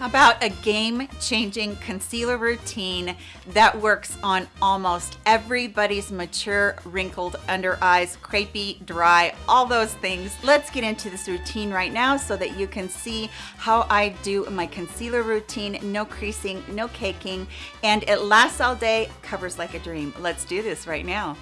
about a game-changing concealer routine that works on almost everybody's mature wrinkled under eyes crepey dry all those things? Let's get into this routine right now so that you can see how i do my concealer routine. No creasing no caking and it lasts all day covers like a dream. Let's do this right now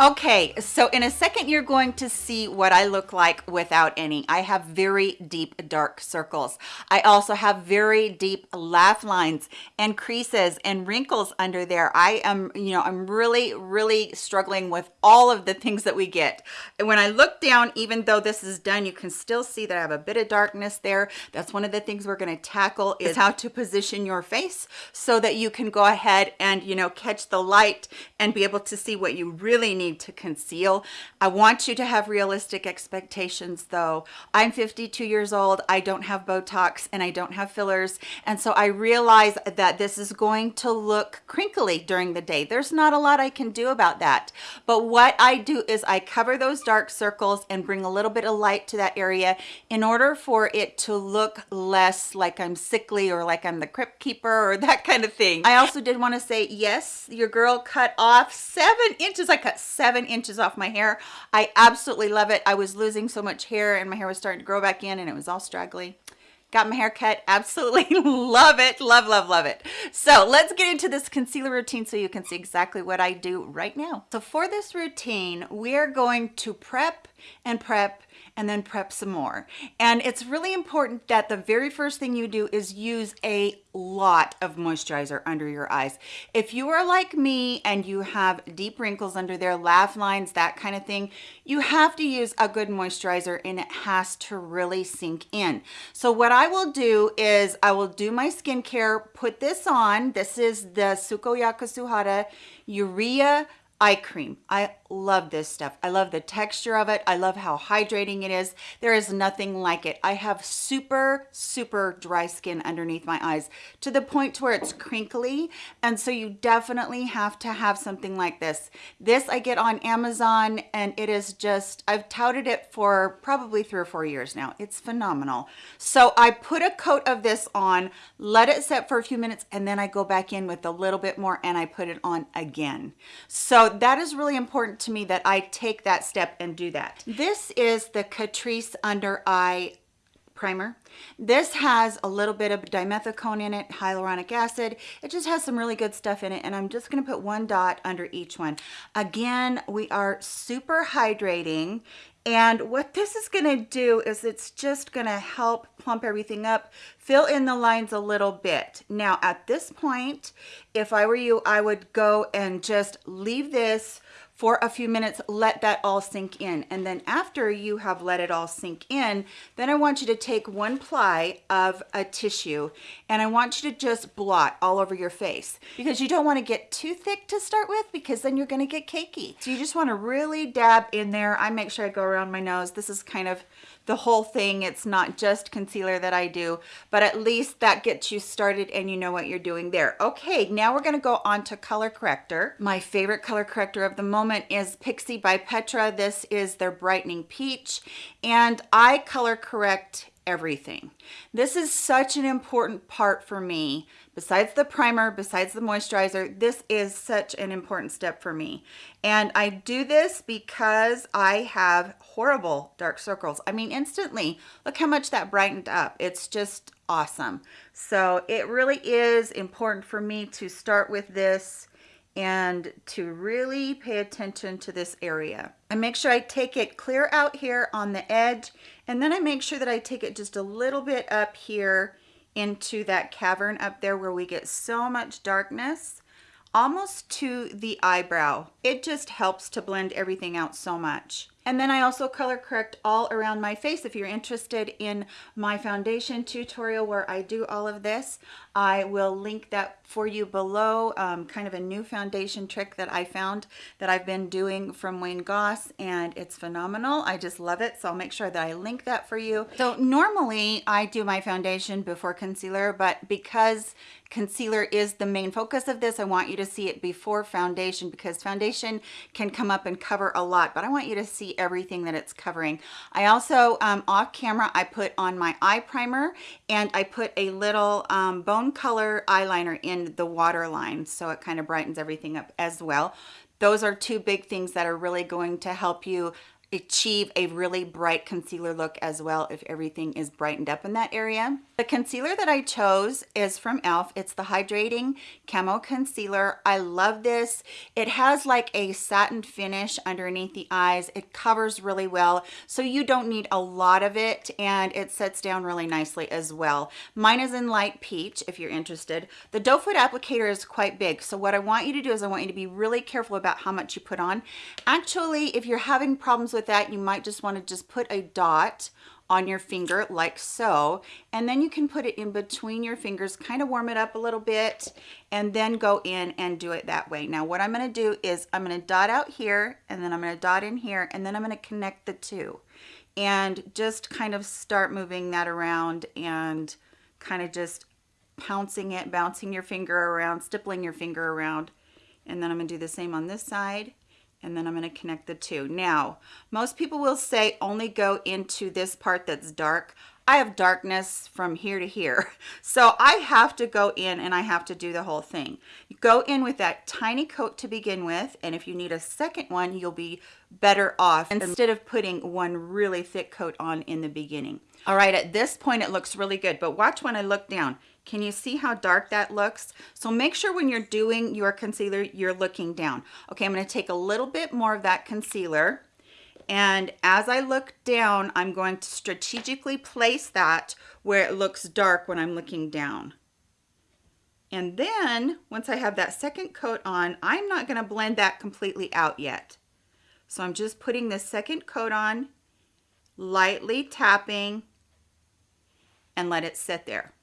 Okay, so in a second, you're going to see what I look like without any. I have very deep dark circles. I also have very deep laugh lines and creases and wrinkles under there. I am, you know, I'm really, really struggling with all of the things that we get. And when I look down, even though this is done, you can still see that I have a bit of darkness there. That's one of the things we're gonna tackle is how to position your face so that you can go ahead and, you know, catch the light and be able to see what you really need to conceal. I want you to have realistic expectations though. I'm 52 years old. I don't have Botox and I don't have fillers. And so I realize that this is going to look crinkly during the day. There's not a lot I can do about that. But what I do is I cover those dark circles and bring a little bit of light to that area in order for it to look less like I'm sickly or like I'm the crypt keeper or that kind of thing. I also did want to say, yes, your girl cut off seven inches. I cut inches off my hair. I absolutely love it. I was losing so much hair and my hair was starting to grow back in and it was all straggly. Got my hair cut. Absolutely love it. Love love love it. So let's get into this concealer routine so you can see exactly what i do right now. So for this routine we are going to prep and prep and then prep some more. And it's really important that the very first thing you do is use a lot of moisturizer under your eyes. If you are like me and you have deep wrinkles under there, laugh lines, that kind of thing, you have to use a good moisturizer and it has to really sink in. So what I will do is I will do my skincare, put this on. This is the Sukoyaka Suhada Urea eye cream. I love this stuff. I love the texture of it. I love how hydrating it is. There is nothing like it. I have super, super dry skin underneath my eyes to the point to where it's crinkly. And so you definitely have to have something like this. This I get on Amazon and it is just, I've touted it for probably three or four years now. It's phenomenal. So I put a coat of this on, let it set for a few minutes, and then I go back in with a little bit more and I put it on again. So that is really important to me that I take that step and do that. This is the Catrice Under Eye primer. This has a little bit of dimethicone in it, hyaluronic acid. It just has some really good stuff in it and I'm just gonna put one dot under each one. Again, we are super hydrating and what this is going to do is it's just going to help plump everything up, fill in the lines a little bit. Now, at this point, if I were you, I would go and just leave this for a few minutes, let that all sink in. And then after you have let it all sink in, then I want you to take one ply of a tissue and I want you to just blot all over your face because you don't want to get too thick to start with because then you're going to get cakey. So you just want to really dab in there. I make sure I go around my nose. This is kind of the whole thing. It's not just concealer that I do, but at least that gets you started and you know what you're doing there. Okay, now we're gonna go on to color corrector. My favorite color corrector of the moment is Pixi by Petra. This is their Brightening Peach, and I color correct everything. This is such an important part for me. Besides the primer, besides the moisturizer, this is such an important step for me. And I do this because I have horrible dark circles. I mean, instantly, look how much that brightened up. It's just awesome. So it really is important for me to start with this and to really pay attention to this area. I make sure I take it clear out here on the edge and then I make sure that I take it just a little bit up here into that cavern up there where we get so much darkness almost to the eyebrow. It just helps to blend everything out so much. And then I also color correct all around my face. If you're interested in my foundation tutorial where I do all of this, I will link that for you below, um, kind of a new foundation trick that I found that I've been doing from Wayne Goss and it's phenomenal. I just love it. So I'll make sure that I link that for you. So normally I do my foundation before concealer, but because concealer is the main focus of this, I want you to see it before foundation because foundation can come up and cover a lot, but I want you to see see everything that it's covering. I also, um, off camera, I put on my eye primer and I put a little um, bone color eyeliner in the waterline so it kind of brightens everything up as well. Those are two big things that are really going to help you achieve a really bright concealer look as well if everything is brightened up in that area. The concealer that I chose is from e.l.f. It's the Hydrating Camo Concealer. I love this. It has like a satin finish underneath the eyes. It covers really well, so you don't need a lot of it, and it sets down really nicely as well. Mine is in light peach, if you're interested. The doe foot applicator is quite big, so what I want you to do is I want you to be really careful about how much you put on. Actually, if you're having problems with that, you might just want to just put a dot on your finger like so and then you can put it in between your fingers kind of warm it up a little bit and then go in and do it that way. Now what I'm going to do is I'm going to dot out here and then I'm going to dot in here and then I'm going to connect the two and just kind of start moving that around and kind of just pouncing it bouncing your finger around stippling your finger around and then I'm going to do the same on this side and then I'm going to connect the two. Now, most people will say only go into this part that's dark. I have darkness from here to here. So I have to go in and I have to do the whole thing. You go in with that tiny coat to begin with, and if you need a second one, you'll be better off instead of putting one really thick coat on in the beginning. All right, at this point it looks really good, but watch when I look down. Can you see how dark that looks? So make sure when you're doing your concealer, you're looking down. Okay, I'm gonna take a little bit more of that concealer and as I look down, I'm going to strategically place that where it looks dark when I'm looking down. And then once I have that second coat on, I'm not gonna blend that completely out yet. So I'm just putting the second coat on, lightly tapping, and let it sit there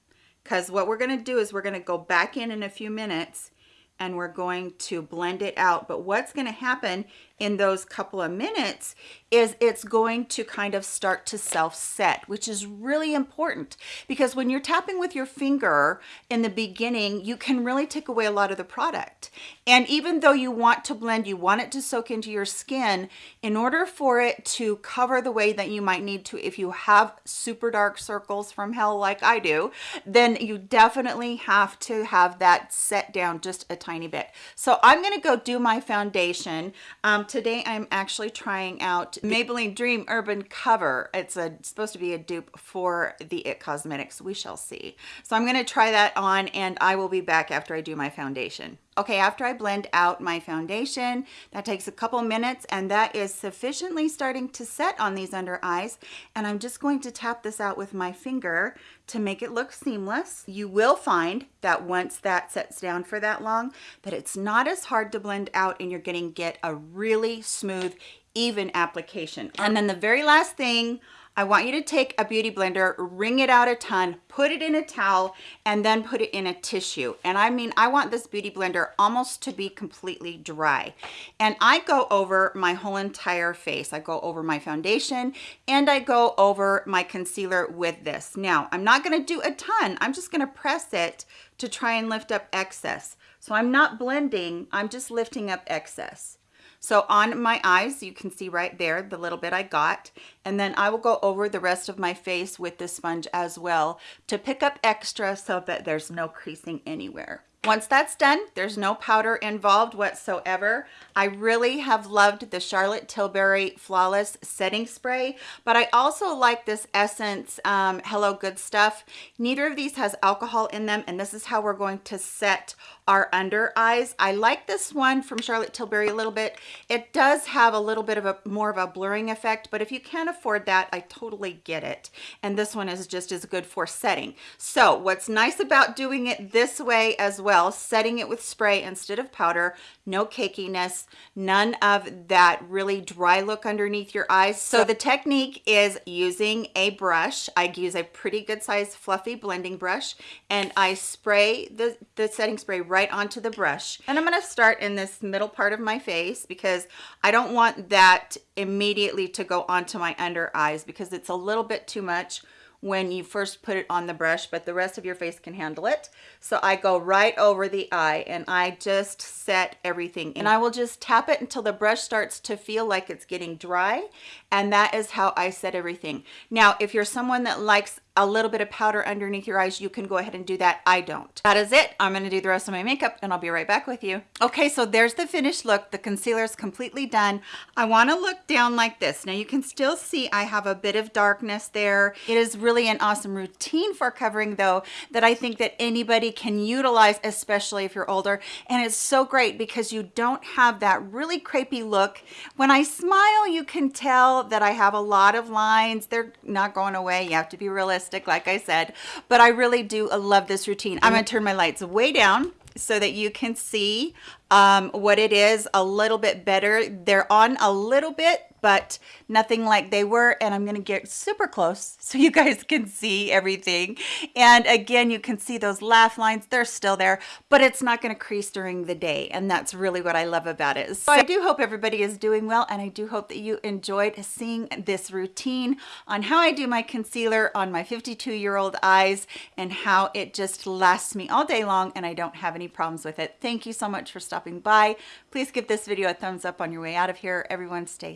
because what we're going to do is we're going to go back in in a few minutes and we're going to blend it out. But what's going to happen in those couple of minutes is it's going to kind of start to self-set, which is really important because when you're tapping with your finger in the beginning, you can really take away a lot of the product. And even though you want to blend, you want it to soak into your skin, in order for it to cover the way that you might need to if you have super dark circles from hell like I do, then you definitely have to have that set down just a tiny bit. So I'm gonna go do my foundation. Um, today I'm actually trying out Maybelline Dream Urban Cover. It's a, supposed to be a dupe for the IT Cosmetics. We shall see. So I'm going to try that on and I will be back after I do my foundation. Okay, after I blend out my foundation, that takes a couple minutes and that is sufficiently starting to set on these under eyes. And I'm just going to tap this out with my finger to make it look seamless. You will find that once that sets down for that long, that it's not as hard to blend out and you're getting get a really smooth, even application. And then the very last thing, I want you to take a beauty blender, wring it out a ton, put it in a towel, and then put it in a tissue. And I mean, I want this beauty blender almost to be completely dry. And I go over my whole entire face. I go over my foundation and I go over my concealer with this. Now, I'm not gonna do a ton. I'm just gonna press it to try and lift up excess. So I'm not blending, I'm just lifting up excess. So on my eyes, you can see right there, the little bit I got. And then I will go over the rest of my face with the sponge as well to pick up extra so that there's no creasing anywhere. Once that's done, there's no powder involved whatsoever. I really have loved the Charlotte Tilbury Flawless Setting Spray, but I also like this Essence um, Hello Good Stuff. Neither of these has alcohol in them, and this is how we're going to set our under eyes. I like this one from Charlotte Tilbury a little bit. It does have a little bit of a more of a blurring effect, but if you can't afford that, I totally get it. And this one is just as good for setting. So what's nice about doing it this way as well, setting it with spray instead of powder, no cakiness, none of that really dry look underneath your eyes. So the technique is using a brush. I use a pretty good size fluffy blending brush and I spray the, the setting spray right right onto the brush. And I'm gonna start in this middle part of my face because I don't want that immediately to go onto my under eyes because it's a little bit too much when you first put it on the brush, but the rest of your face can handle it. So I go right over the eye and I just set everything and I will just tap it until the brush starts to feel like it's getting dry. And that is how I set everything. Now, if you're someone that likes a little bit of powder underneath your eyes, you can go ahead and do that. I don't. That is it. I'm gonna do the rest of my makeup and I'll be right back with you. Okay, so there's the finished look. The concealer is completely done. I wanna look down like this. Now you can still see I have a bit of darkness there. It is really an awesome routine for covering though that I think that anybody can utilize, especially if you're older. And it's so great because you don't have that really crepey look. When I smile, you can tell that I have a lot of lines. They're not going away. You have to be realistic realistic, like I said, but I really do love this routine. I'm gonna turn my lights way down so that you can see um, what it is a little bit better. They're on a little bit, but nothing like they were. And I'm gonna get super close so you guys can see everything. And again, you can see those laugh lines, they're still there, but it's not gonna crease during the day. And that's really what I love about it. So I do hope everybody is doing well. And I do hope that you enjoyed seeing this routine on how I do my concealer on my 52 year old eyes and how it just lasts me all day long and I don't have any problems with it. Thank you so much for stopping by. Please give this video a thumbs up on your way out of here. Everyone stay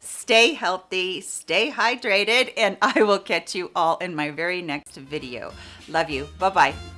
stay healthy, stay hydrated, and I will catch you all in my very next video. Love you. Bye-bye.